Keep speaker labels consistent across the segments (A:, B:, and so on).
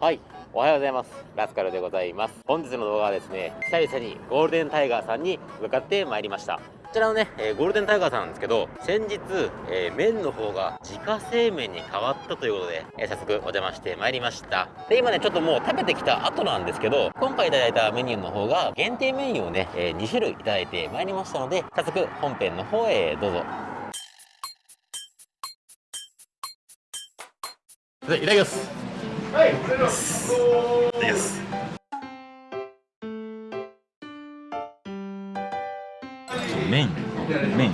A: はいおはようございます。ラスカルでございます。本日の動画はですね久々にゴールデンタイガーさんに向かってまいりました。こちらのね、えー、ゴールデンタイガーさんなんですけど先日、えー、麺の方が自家製麺に変わったということで、えー、早速お邪魔してまいりました。で今ねちょっともう食べてきた後なんですけど今回いただいたメニューの方が限定メニューをね、え2種類いただいてまいりましたので早速本編の方へどうぞ。いただきます。はい。いただきますいます
B: 麺麺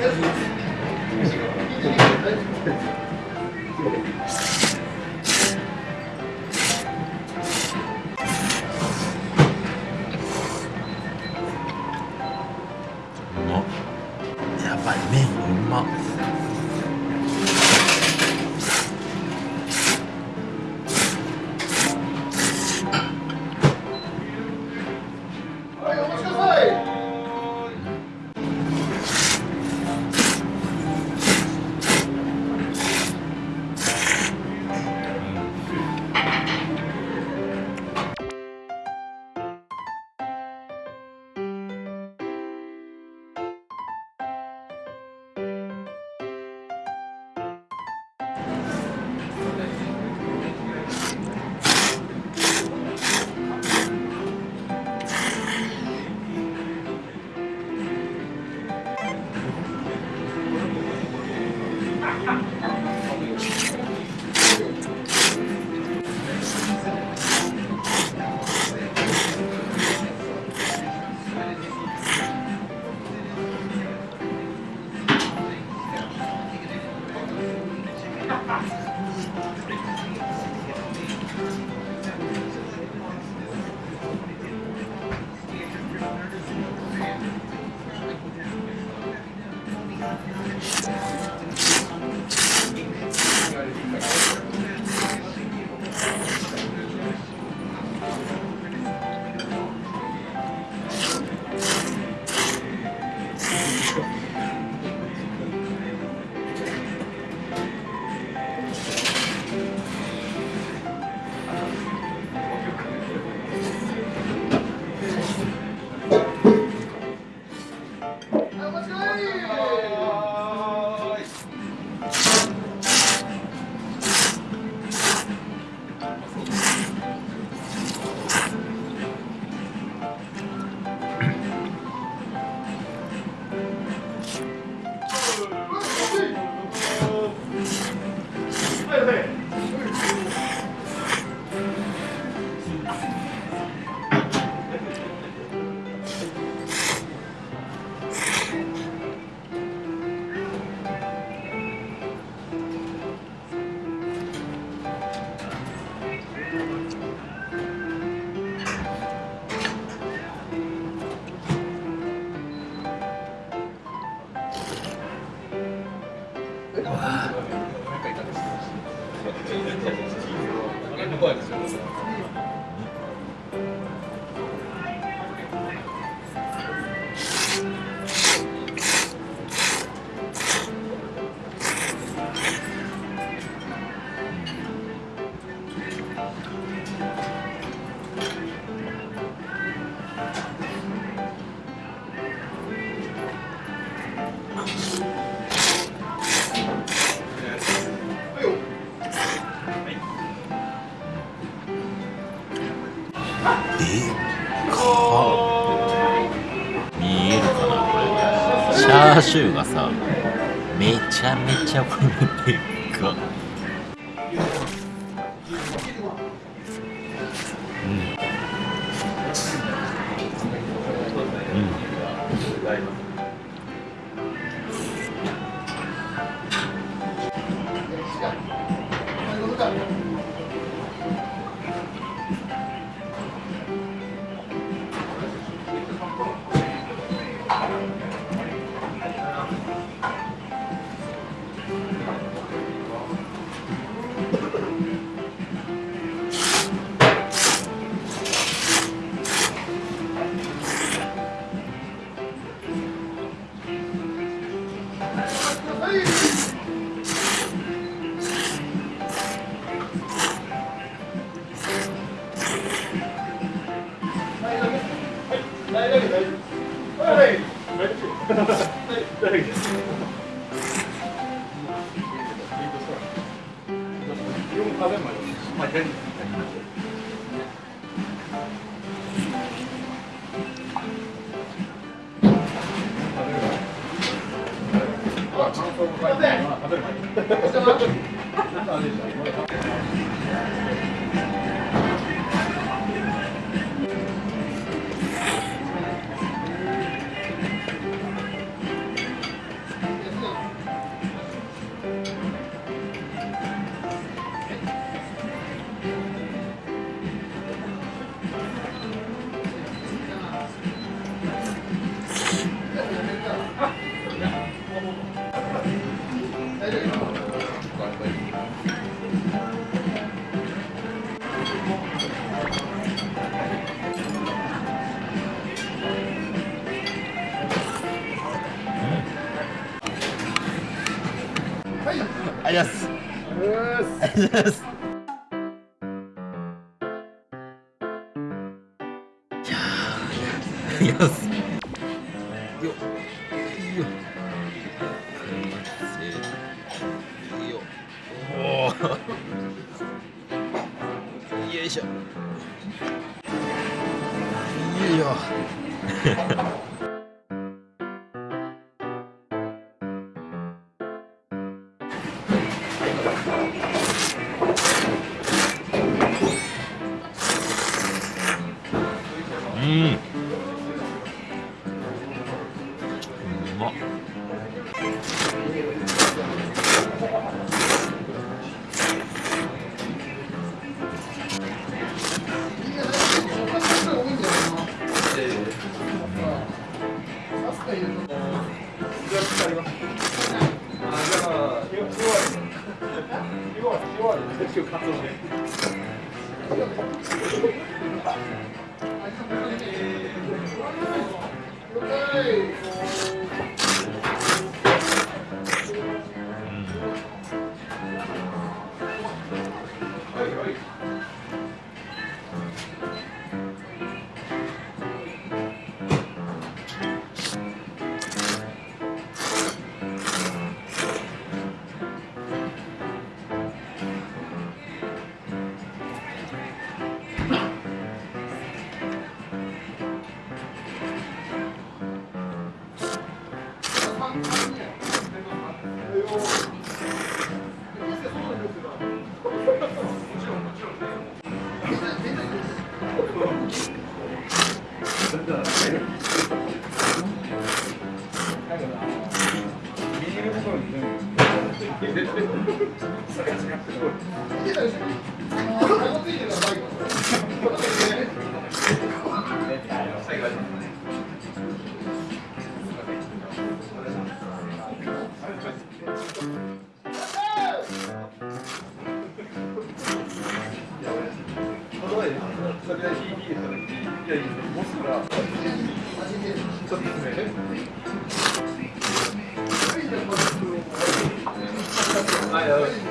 B: や見えるかなこれ。チャーシューがさめちゃめちゃこれでっかうん。うん。ありがとうございます。いやーいきますようん。うま Lúc ơi それは CD ですよね。 담겨 있는 모습이라 아, 예.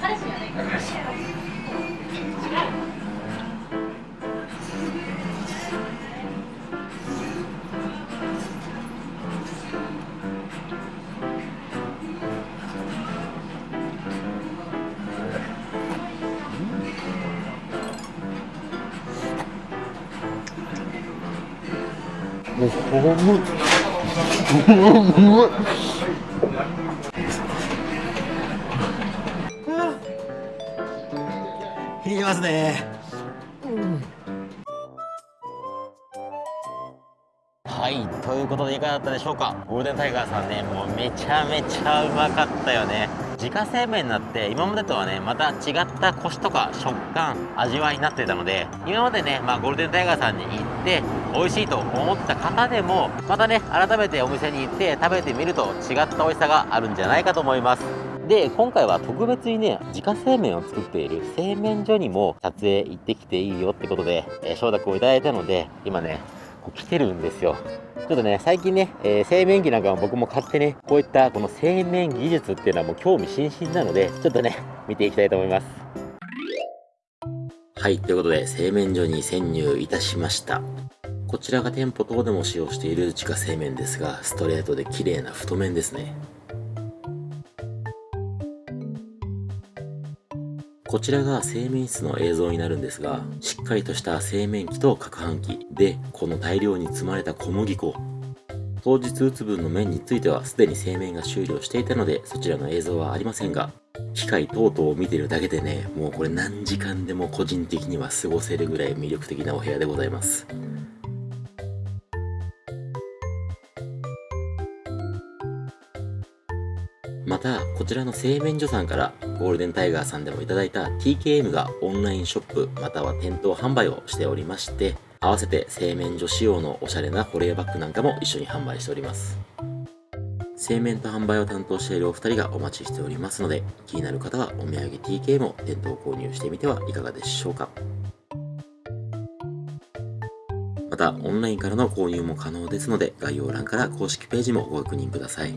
B: 彼氏じゃないから。きますね。
C: はいということでいかがだったでしょうか？ゴールデンタイガーさんねもうめちゃめちゃうまかったよね。自家製麺になって今までとはねまた違ったコシとか食感味わいになってたので今までね、まあ、ゴールデンタイガーさんに行って美味しいと思った方でもまたね改めてお店に行って食べてみると違った美味しさがあるんじゃないかと思います。で今回は特別にね自家製麺を作っている製麺所にも撮影行ってきていいよってことで、えー承諾をいただいたので今ねこう来てるんですよ。ちょっとね最近ね、えー製麺機なんかも僕も買ってねこういったこの製麺技術っていうのはもう興味津々なのでちょっとね見ていきたいと思います。はいということで製麺所に潜入いたしました。こちらが店舗等でも使用している自家製麺ですがストレートで綺麗な太麺ですね。こちらが製麺室の映像になるんですが、しっかりとした製麺機と攪拌機で、この大量に積まれた小麦粉。当日打つ分の麺についてはすでに製麺が終了していたので、そちらの映像はありませんが、機械等々を見てるだけでね、もうこれ何時間でも個人的には過ごせるぐらい魅力的なお部屋でございます。また、こちらの製麺所さんからゴールデンタイガーさんでもいただいた TKM がオンラインショップまたは店頭販売をしておりまして、合わせて製麺所仕様のおしゃれな保冷バッグなんかも一緒に販売しております。製麺と販売を担当しているお二人がお待ちしておりますので、気になる方はお土産 TK も店頭購入してみてはいかがでしょうか。また、オンラインからの購入も可能ですので、概要欄から公式ページもご確認ください。